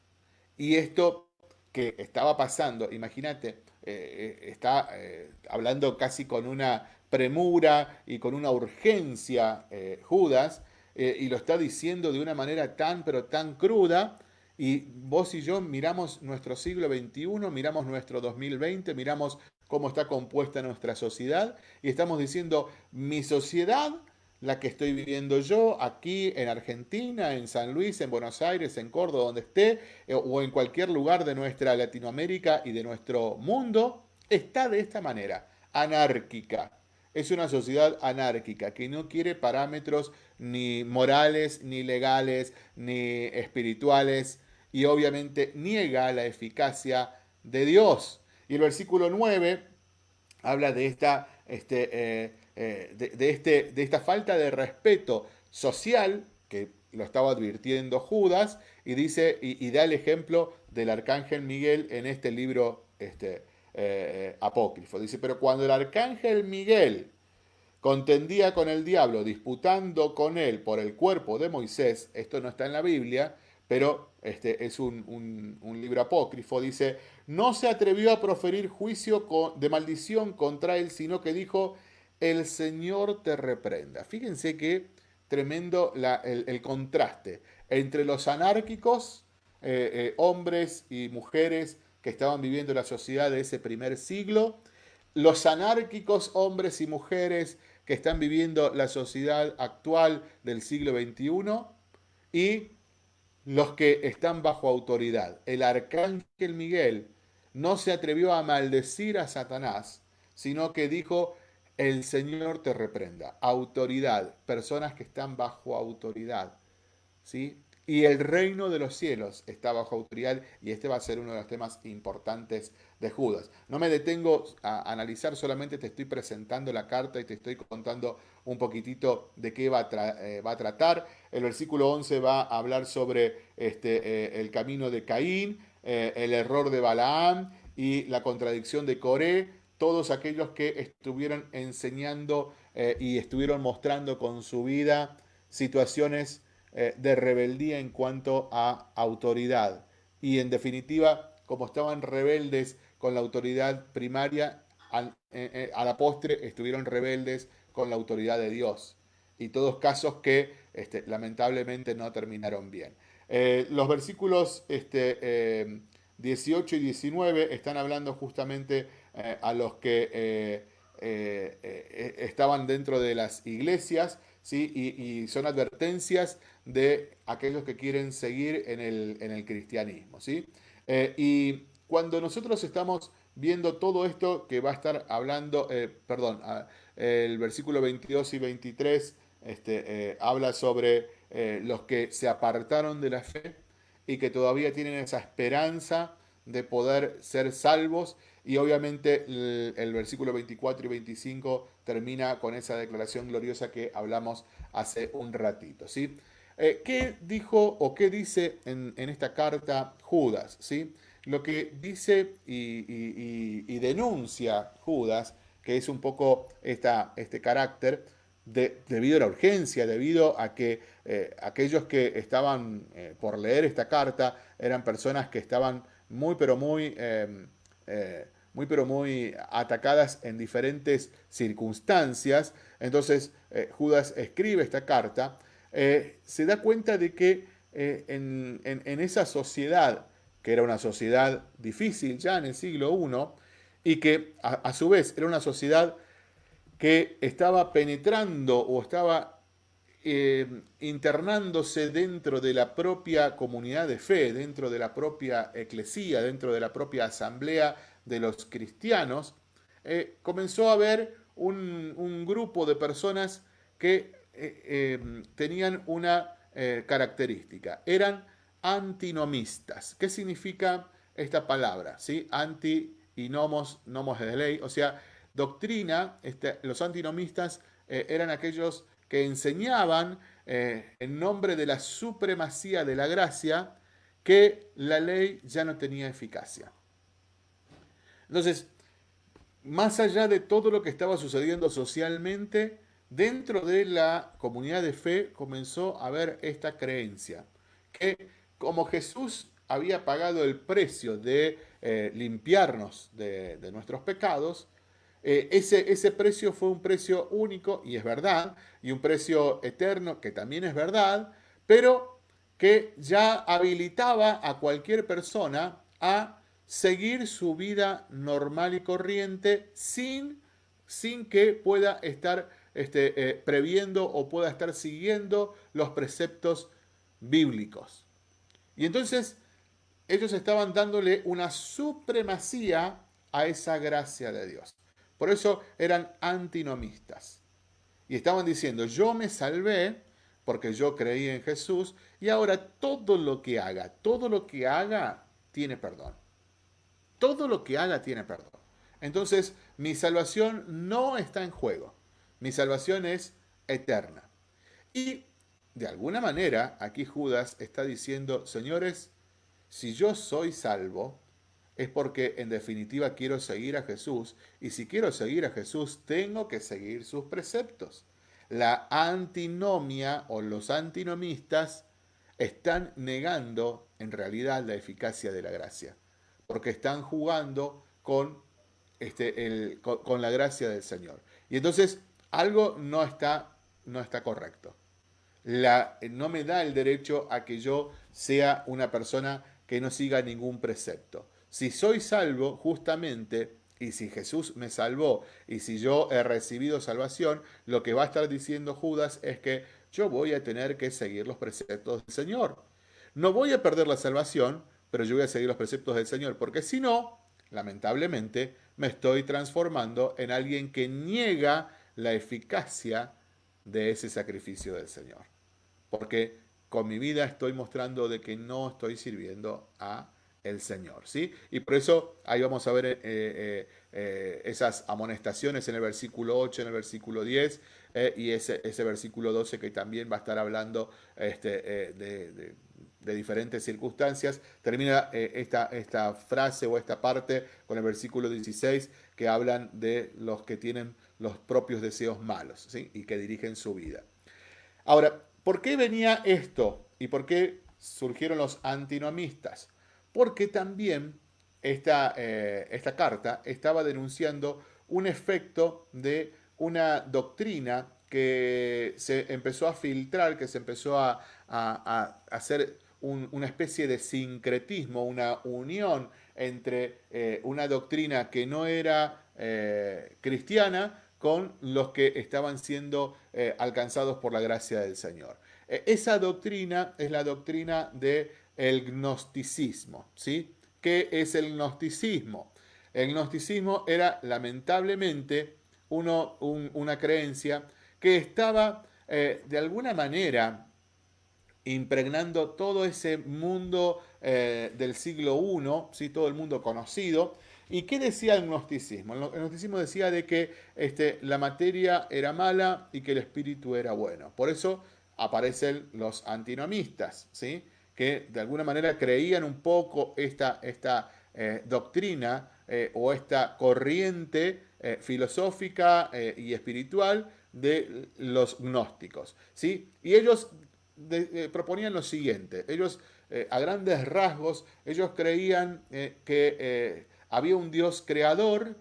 Y esto que estaba pasando, imagínate, eh, eh, está eh, hablando casi con una premura y con una urgencia Judas, y lo está diciendo de una manera tan, pero tan cruda, y vos y yo miramos nuestro siglo XXI, miramos nuestro 2020, miramos cómo está compuesta nuestra sociedad y estamos diciendo, mi sociedad, la que estoy viviendo yo aquí en Argentina, en San Luis, en Buenos Aires, en Córdoba, donde esté, eh, o en cualquier lugar de nuestra Latinoamérica y de nuestro mundo, está de esta manera, anárquica. Es una sociedad anárquica que no quiere parámetros ni morales, ni legales, ni espirituales, y obviamente niega la eficacia de Dios. Y el versículo 9 habla de esta, este, eh, eh, de, este, de esta falta de respeto social que lo estaba advirtiendo Judas y dice y, da el ejemplo del arcángel Miguel en este libro este, eh, apócrifo. Dice, pero cuando el arcángel Miguel contendía con el diablo, disputando con él por el cuerpo de Moisés, esto no está en la Biblia, pero este es un, libro apócrifo, dice, no se atrevió a proferir juicio de maldición contra él, sino que dijo, el Señor te reprenda. Fíjense qué tremendo el, contraste entre los anárquicos, eh, eh, hombres y mujeres que estaban viviendo la sociedad de ese primer siglo, los anárquicos hombres y mujeres que están viviendo la sociedad actual del siglo XXI y los que están bajo autoridad. El arcángel Miguel no se atrevió a maldecir a Satanás, sino que dijo, el Señor te reprenda. Autoridad, personas que están bajo autoridad. ¿sí? y el reino de los cielos está bajo autoridad y este va a ser uno de los temas importantes de Judas. No me detengo a analizar, solamente te estoy presentando la carta y te estoy contando un poquitito de qué va eh, va a tratar. El versículo 11 va a hablar sobre este, eh, el camino de Caín, eh, el error de Balaam y la contradicción de Coré, todos aquellos que estuvieron enseñando y estuvieron mostrando con su vida situaciones eh, de rebeldía en cuanto a autoridad. Y en definitiva, como estaban rebeldes con la autoridad primaria, eh, eh, a la postre estuvieron rebeldes con la autoridad de Dios. Y todos casos que este, lamentablemente no terminaron bien. los versículos este, 18 y 19 están hablando justamente a los que estaban dentro de las iglesias ¿sí? y, son advertencias de aquellos que quieren seguir en el, cristianismo. ¿sí? Eh, y cuando nosotros estamos viendo todo esto que va a estar hablando, eh, perdón, el versículo 22 y 23 este, eh, habla sobre los que se apartaron de la fe y que todavía tienen esa esperanza de poder ser salvos. Y obviamente el, versículo 24 y 25 termina con esa declaración gloriosa que hablamos hace un ratito. ¿sí? Eh, ¿Qué dijo o qué dice en, esta carta Judas? ¿sí? Lo que dice y, denuncia Judas, que es un poco esta, este carácter, de, debido a la urgencia, debido a que eh, aquellos que estaban eh, por leer esta carta eran personas que estaban muy, pero muy, em, muy, pero muy atacadas en diferentes circunstancias. Entonces Judas escribe esta carta eh, se da cuenta de que eh, en, esa sociedad, que era una sociedad difícil ya en el siglo I, y que a, su vez era una sociedad que estaba penetrando o estaba eh, internándose dentro de la propia comunidad de fe, dentro de la propia eclesía, dentro de la propia asamblea de los cristianos, comenzó a haber un grupo de personas que eh, tenían una eh, característica, eran antinomistas. ¿Qué significa esta palabra? ¿Sí? Anti y nomos, nomos de ley, o sea, doctrina, este, los antinomistas eh, eran aquellos que enseñaban en nombre de la supremacía de la gracia que la ley ya no tenía eficacia. Entonces, más allá de todo lo que estaba sucediendo socialmente, Dentro de la comunidad de fe comenzó a haber esta creencia, que como Jesús había pagado el precio de eh, limpiarnos de, nuestros pecados, eh, ese, ese precio fue un precio único, y es verdad, y un precio eterno, que también es verdad, pero que ya habilitaba a cualquier persona a seguir su vida normal y corriente sin, sin que pueda estar este, eh, previendo o pueda estar siguiendo los preceptos bíblicos. Y entonces ellos estaban dándole una supremacía a esa gracia de Dios. Por eso eran antinomistas. Y estaban diciendo, yo me salvé porque yo creí en Jesús y ahora todo lo que haga, todo lo que haga tiene perdón. Todo lo que haga tiene perdón. Entonces mi salvación no está en juego. Mi salvación es eterna. Y de alguna manera, aquí Judas está diciendo, señores, si yo soy salvo, es porque en definitiva quiero seguir a Jesús. Y si quiero seguir a Jesús, tengo que seguir sus preceptos. La antinomia o los antinomistas están negando en realidad la eficacia de la gracia. Porque están jugando con, este, la gracia del Señor. Y entonces algo no está, no está correcto. No me da el derecho a que yo sea una persona que no siga ningún precepto. Si soy salvo, justamente, y si Jesús me salvó, y si yo he recibido salvación, lo que va a estar diciendo Judas es que yo voy a tener que seguir los preceptos del Señor. No voy a perder la salvación, pero yo voy a seguir los preceptos del Señor, porque si no, lamentablemente, me estoy transformando en alguien que niega la eficacia de ese sacrificio del Señor. Porque con mi vida estoy mostrando de que no estoy sirviendo a el Señor, ¿sí? Y por eso ahí vamos a ver eh, eh, eh, esas amonestaciones en el versículo 8, en el versículo 10 y ese, versículo 12 que también va a estar hablando este, de, diferentes circunstancias. Termina esta, frase o esta parte con el versículo 16 que hablan de los que tienen los propios deseos malos y que dirigen su vida. Ahora, ¿por qué venía esto y por qué surgieron los antinomistas? Porque también esta, eh, esta carta estaba denunciando un efecto de una doctrina que se empezó a filtrar, que se empezó a, hacer una especie de sincretismo, una unión entre eh, una doctrina que no era eh, cristiana con los que estaban siendo alcanzados por la gracia del Señor. esa doctrina es la doctrina de el gnosticismo. ¿sí? ¿Qué es el gnosticismo? El gnosticismo era lamentablemente una creencia que estaba eh, de alguna manera impregnando todo ese mundo eh, del siglo I, ¿sí? todo el mundo conocido. ¿Y qué decía el gnosticismo? El gnosticismo decía de que este, la materia era mala y que el espíritu era bueno. Por eso aparecen los antinomistas, ¿sí? Que de alguna manera creían un poco esta, esta eh, doctrina eh, o esta corriente eh, filosófica y espiritual de los gnósticos. ¿sí? Y ellos proponían lo siguiente, ellos a grandes rasgos, ellos creían que había un Dios creador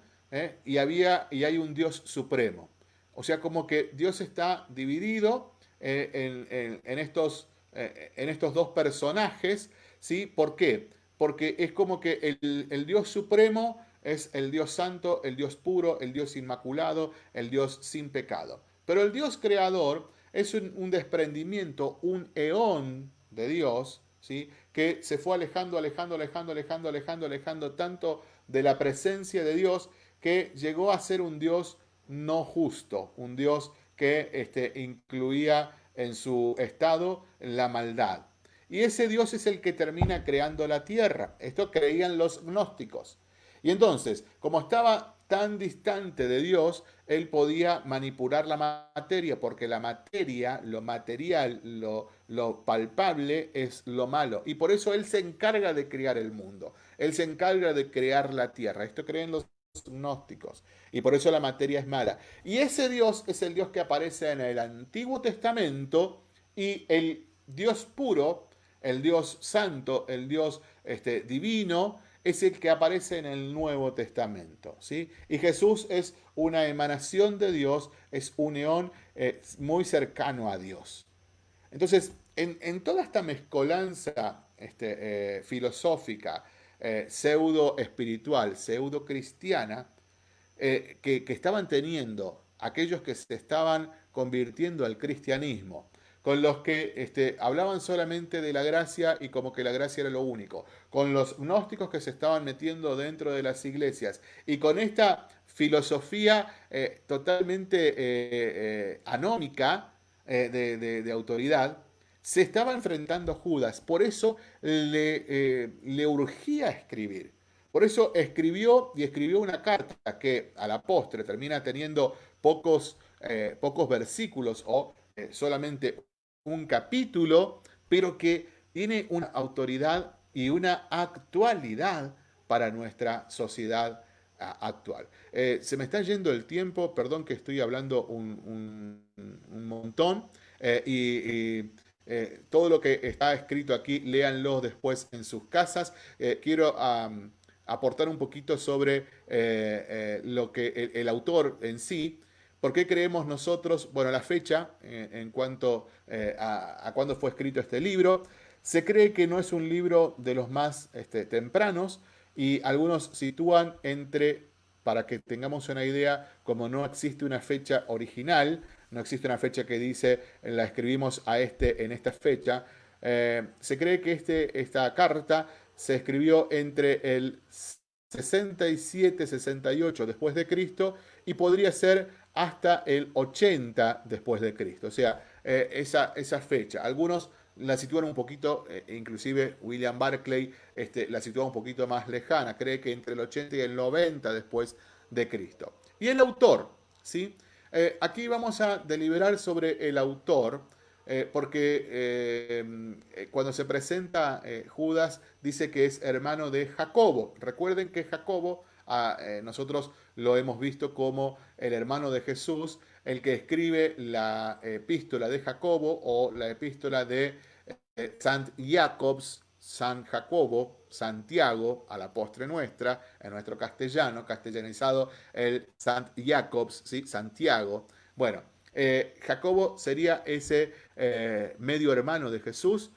y, había, y hay un Dios supremo. O sea, como que Dios está dividido en, en estos eh, en estos dos personajes, ¿sí? ¿Por qué? Porque es como que el, Dios supremo es el Dios santo, el Dios puro, el Dios inmaculado, el Dios sin pecado. Pero el Dios creador es un, desprendimiento, un eón de Dios, ¿sí? que se fue alejando, alejando, alejando, alejando, alejando, alejando tanto de la presencia de Dios que llegó a ser un Dios no justo, un Dios que este, incluía en su estado la maldad. Y ese Dios es el que termina creando la tierra. Esto creían los gnósticos. Y entonces, como estaba tan distante de Dios, él podía manipular la materia, porque la materia, lo material, lo, lo palpable es lo malo. Y por eso él se encarga de crear el mundo. Él se encarga de crear la tierra. Esto creen los gnósticos. Y por eso la materia es mala. Y ese Dios es el Dios que aparece en el Antiguo Testamento y el Dios puro, el Dios santo, el Dios este, divino, es el que aparece en el Nuevo Testamento. ¿sí? Y Jesús es una emanación de Dios, es un neón eh, muy cercano a Dios. Entonces, en, toda esta mezcolanza este, eh, filosófica, eh, pseudo espiritual, pseudo cristiana, eh, que, estaban teniendo aquellos que se estaban convirtiendo al cristianismo, con los que este, hablaban solamente de la gracia y como que la gracia era lo único, con los gnósticos que se estaban metiendo dentro de las iglesias y con esta filosofía eh, totalmente anómica de autoridad, se estaba enfrentando Judas, por eso le, eh, le urgía escribir. Por eso escribió y escribió una carta que a la postre termina teniendo pocos, eh, pocos versículos o eh, solamente un capítulo, pero que tiene una autoridad y una actualidad para nuestra sociedad actual. se me está yendo el tiempo, perdón que estoy hablando un, montón, y eh, todo lo que está escrito aquí, léanlo después en sus casas. Eh, quiero aportar un poquito sobre eh, lo que el, autor en sí, ¿Por qué creemos nosotros, bueno, la fecha en cuanto a, cuándo fue escrito este libro? Se cree que no es un libro de los más este, tempranos y algunos sitúan entre, para que tengamos una idea, como no existe una fecha original, no existe una fecha que dice, la escribimos a este en esta fecha. Eh, se cree que este, esta carta se escribió entre el 67-68 después de Cristo y podría ser hasta el 80 después de Cristo. O sea, eh, esa, fecha. Algunos la sitúan un poquito, eh, inclusive William Barclay este, la sitúa un poquito más lejana, cree que entre el 80 y el 90 después de Cristo. Y el autor, ¿sí? Eh, aquí vamos a deliberar sobre el autor, eh, porque cuando se presenta Judas dice que es hermano de Jacobo. Recuerden que Jacobo, ah, nosotros lo hemos visto como el hermano de Jesús, el que escribe la epístola de Jacobo o la epístola de eh, Sant Jacobs, San Jacobo, Santiago, a la postre nuestra, en nuestro castellano, castellanizado el Sant Jacobs, ¿sí? Santiago. Bueno, eh, Jacobo sería ese eh, medio hermano de Jesús,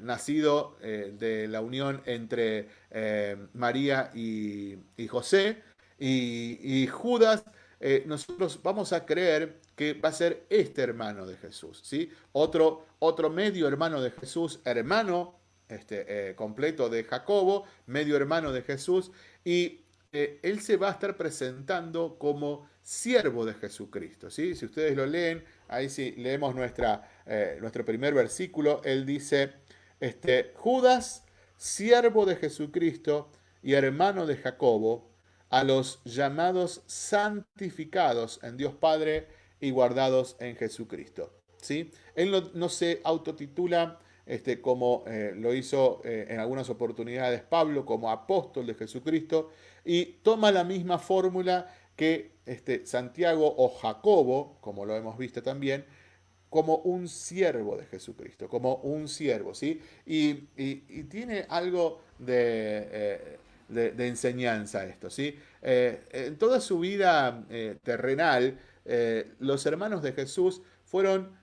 nacido de la unión entre María y, José, y Judas eh, nosotros vamos a creer que va a ser este hermano de Jesús, ¿sí? Otro, otro medio hermano de Jesús, hermano este, eh, completo de Jacobo, medio hermano de Jesús, y eh, él se va a estar presentando como siervo de Jesucristo, ¿sí? Si ustedes lo leen, ahí sí leemos nuestra, nuestro primer versículo, él dice, este, Judas, siervo de Jesucristo y hermano de Jacobo, a los llamados santificados en Dios Padre y guardados en Jesucristo. ¿sí? Él no, se autotitula este, como eh, lo hizo eh, en algunas oportunidades Pablo, como apóstol de Jesucristo, y toma la misma fórmula que este, Santiago o Jacobo, como lo hemos visto también, como un siervo de Jesucristo, como un siervo, ¿sí? Y, tiene algo de... Eh, de, enseñanza esto. ¿sí? Eh, en toda su vida eh, terrenal, eh, los hermanos de Jesús fueron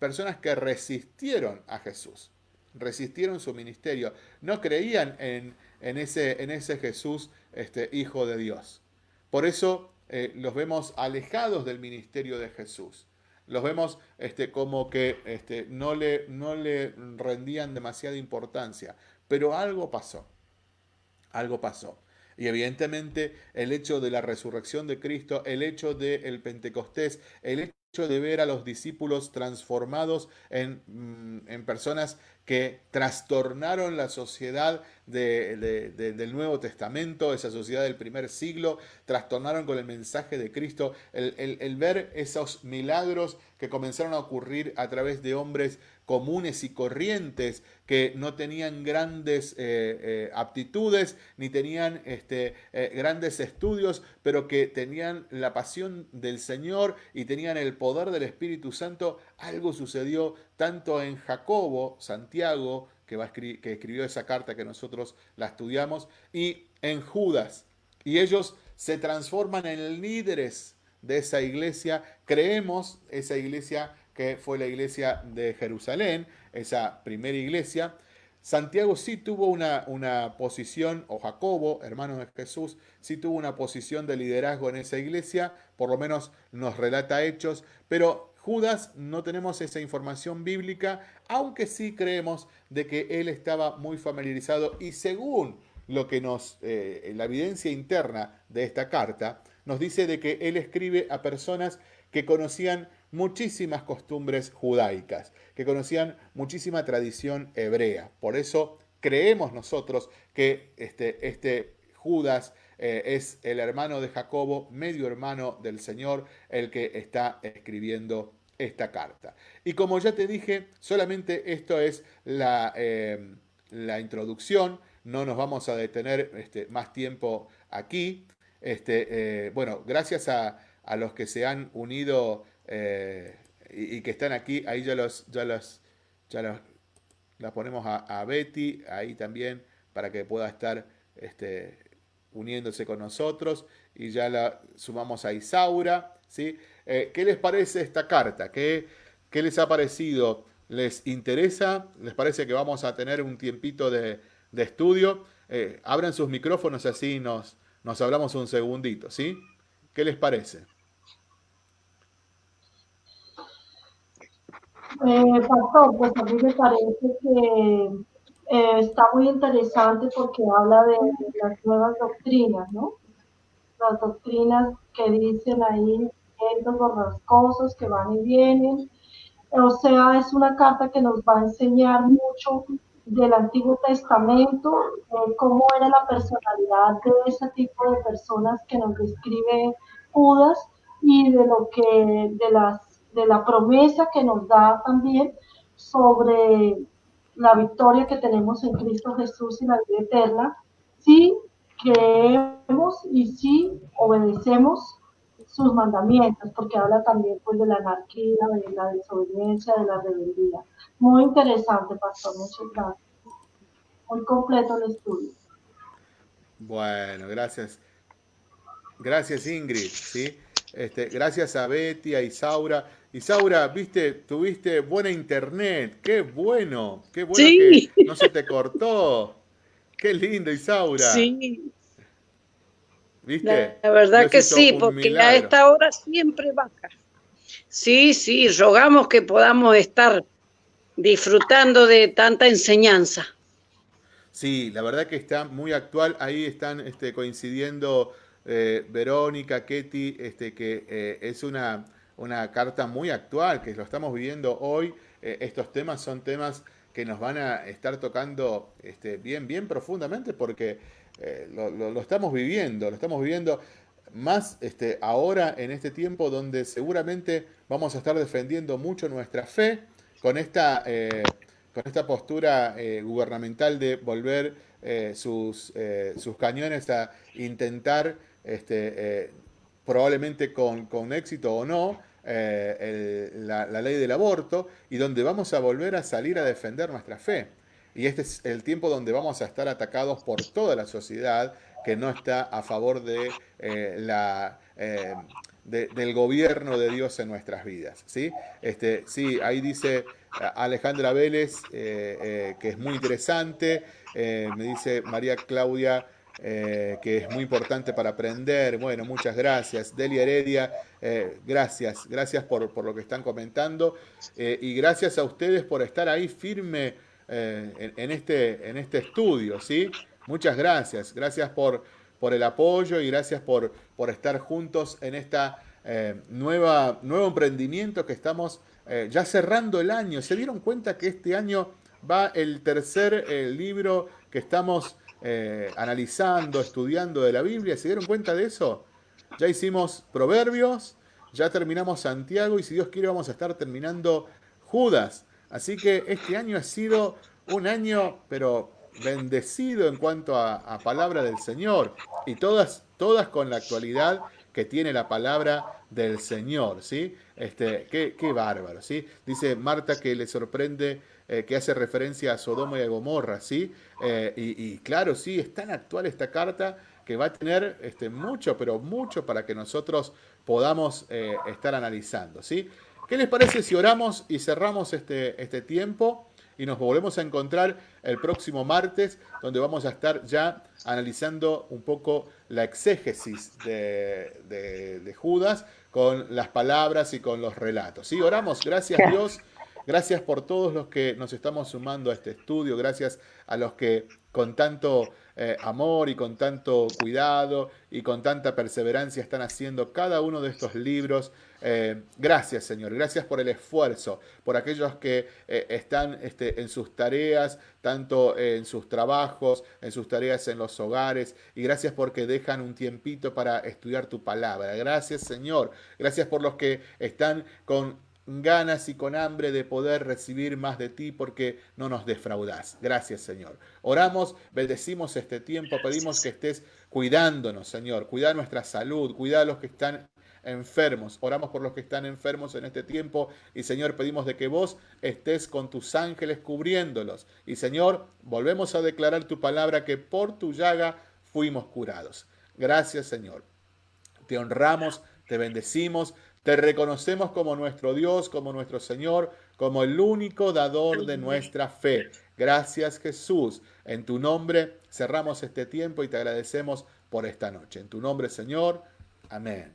personas que resistieron a Jesús, resistieron su ministerio, no creían en, en, ese, en ese, Jesús, este, hijo de Dios. Por eso los vemos alejados del ministerio de Jesús. Los vemos este, como que este, no, le, no le rendían demasiada importancia. Pero algo pasó algo pasó. Y evidentemente el hecho de la resurrección de Cristo, el hecho del Pentecostés, el hecho de ver a los discípulos transformados en, mm, en personas que trastornaron la sociedad del Nuevo Testamento, esa sociedad del primer siglo, trastornaron con el mensaje de Cristo, el, ver esos milagros que comenzaron a ocurrir a través de hombres comunes y corrientes que no tenían grandes eh, eh, aptitudes ni tenían este, eh, grandes estudios, pero que tenían la pasión del Señor y tenían el poder del Espíritu Santo, algo sucedió tanto en Jacobo, Santiago, que, va que escribió esa carta que nosotros la estudiamos, y en Judas. Y ellos se transforman en líderes de esa iglesia. Creemos esa iglesia que fue la iglesia de Jerusalén, esa primera iglesia. Santiago sí tuvo una, una, posición, o Jacobo, hermano de Jesús, sí tuvo una posición de liderazgo en esa iglesia, por lo menos nos relata hechos, pero Judas no tenemos esa información bíblica, aunque sí creemos de que él estaba muy familiarizado y según lo que nos, eh, la evidencia interna de esta carta, nos dice de que él escribe a personas que conocían muchísimas costumbres judaicas, que conocían muchísima tradición hebrea. Por eso creemos nosotros que este, este Judas eh, es el hermano de Jacobo, medio hermano del Señor, el que está escribiendo esta carta. Y como ya te dije, solamente esto es la, eh, la introducción, no nos vamos a detener este, más tiempo aquí. Este, eh, bueno, gracias a, los que se han unido y, que están aquí, ahí ya los, ya los, ya los, la ponemos a, Betty, ahí también, para que pueda estar este, uniéndose con nosotros y ya la sumamos a Isaura. ¿sí? Eh, ¿Qué les parece esta carta? ¿Qué, ¿Qué, les ha parecido? ¿Les interesa? ¿Les parece que vamos a tener un tiempito de, estudio? Eh, abran sus micrófonos así nos, nos hablamos un segundito, ¿sí? ¿Qué les parece? Eh, pastor, pues a mí me parece que eh, está muy interesante porque habla de, las nuevas doctrinas, ¿no? Las doctrinas que dicen ahí, los borrascosos que van y vienen, O sea, es una carta que nos va a enseñar mucho del Antiguo Testamento, cómo era la personalidad de ese tipo de personas que nos describe Judas y de lo que, de las, de la promesa que nos da también sobre la victoria que tenemos en Cristo Jesús y la vida eterna, si creemos y si obedecemos sus mandamientos, porque habla también pues, de la anarquía, de la desobediencia, de la rebeldía. Muy interesante, pastor, muchas gracias. Muy completo el estudio. Bueno, gracias. Gracias Ingrid, ¿sí? Este, gracias a Betty, a Isaura. Isaura, viste, tuviste buena internet, qué bueno, qué bueno que no se te cortó. Qué lindo, Isaura. Sí. ¿Viste? La, verdad que sí, porque a esta hora siempre baja. Sí, sí, rogamos que podamos estar disfrutando de tanta enseñanza. Sí, la verdad que está muy actual. Ahí están este, coincidiendo eh, Verónica, Ketty, este, que eh, es una, una carta muy actual, que lo estamos viviendo hoy. Eh, estos temas son temas que nos van a estar tocando este, bien, bien profundamente porque lo, estamos viviendo, lo estamos viviendo más este, ahora en este tiempo donde seguramente vamos a estar defendiendo mucho nuestra fe con esta, con esta postura gubernamental de volver sus, sus cañones a intentar este, eh, probablemente con, éxito o no, eh, la, ley del aborto y donde vamos a volver a salir a defender nuestra fe. Y este es el tiempo donde vamos a estar atacados por toda la sociedad que no está a favor de, eh, la, del gobierno de Dios en nuestras vidas. ¿sí? Este, sí, ahí dice Alejandra Vélez, que es muy interesante, me dice María Claudia, eh, que es muy importante para aprender. Bueno, muchas gracias. Delia Heredia, eh, gracias, gracias por, por, lo que están comentando eh, y gracias a ustedes por estar ahí firme en, este, en este estudio, ¿sí? Muchas gracias, gracias por, por el apoyo y gracias por, por estar juntos en esta nueva, nuevo emprendimiento que estamos ya cerrando el año. ¿Se dieron cuenta que este año va el tercer libro que estamos eh, analizando, estudiando de la Biblia. ¿Se dieron cuenta de eso? Ya hicimos Proverbios, ya terminamos Santiago y si Dios quiere vamos a estar terminando Judas. Así que este año ha sido un año, pero bendecido en cuanto a, palabra del Señor y todas, todas con la actualidad que tiene la palabra del Señor, ¿sí? Este, qué, qué bárbaro, ¿sí? Dice Marta que le sorprende eh, que hace referencia a Sodoma y a Gomorra, ¿sí? Eh, y, claro, sí, es tan actual esta carta que va a tener este, mucho, pero mucho para que nosotros podamos eh, estar analizando, ¿sí? ¿Qué les parece si oramos y cerramos este, este tiempo? y nos volvemos a encontrar el próximo martes, donde vamos a estar ya analizando un poco la exégesis de, de Judas con las palabras y con los relatos. ¿Sí? Oramos, gracias Dios Gracias por todos los que nos estamos sumando a este estudio, gracias a los que con tanto eh, amor y con tanto cuidado y con tanta perseverancia están haciendo cada uno de estos libros. Eh, gracias Señor, gracias por el esfuerzo, por aquellos que eh, están este, en sus tareas, tanto en sus trabajos, en sus tareas en los hogares, y gracias porque dejan un tiempito para estudiar tu palabra. Gracias Señor, gracias por los que están con ganas y con hambre de poder recibir más de ti porque no nos defraudas. Gracias, Señor. Oramos, bendecimos este tiempo, pedimos que estés cuidándonos, Señor. Cuida nuestra salud, cuida a los que están enfermos. Oramos por los que están enfermos en este tiempo y Señor, pedimos de que vos estés con tus ángeles cubriéndolos. Y Señor, volvemos a declarar tu palabra que por tu llaga fuimos curados. Gracias, Señor. Te honramos, te bendecimos, te reconocemos como nuestro Dios, como nuestro Señor, como el único dador de nuestra fe. Gracias Jesús. En tu nombre cerramos este tiempo y te agradecemos por esta noche. En tu nombre, Señor. Amén.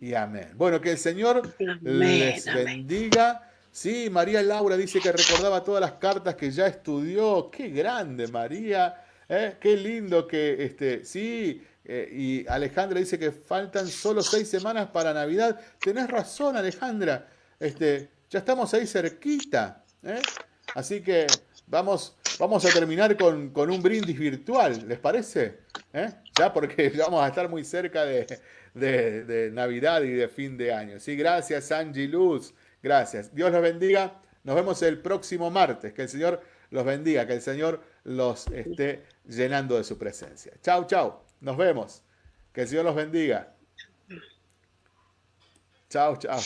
Y amén. Bueno, que el Señor les bendiga. Sí, María Laura dice que recordaba todas las cartas que ya estudió. Qué grande, María. ¿eh? Qué lindo que, este, sí, eh, y Alejandra dice que faltan solo seis semanas para Navidad. Tenés razón, Alejandra. Este, ya estamos ahí cerquita. ¿eh? Así que vamos, vamos a terminar con, un brindis virtual, ¿les parece? ¿Eh? Ya porque vamos a estar muy cerca de, Navidad y de fin de año. Sí, gracias Angie Luz, gracias. Dios los bendiga. Nos vemos el próximo martes. Que el Señor los bendiga, que el Señor los esté llenando de su presencia. Chau, chau. Nos vemos. Que el Señor los bendiga. Chao, chao.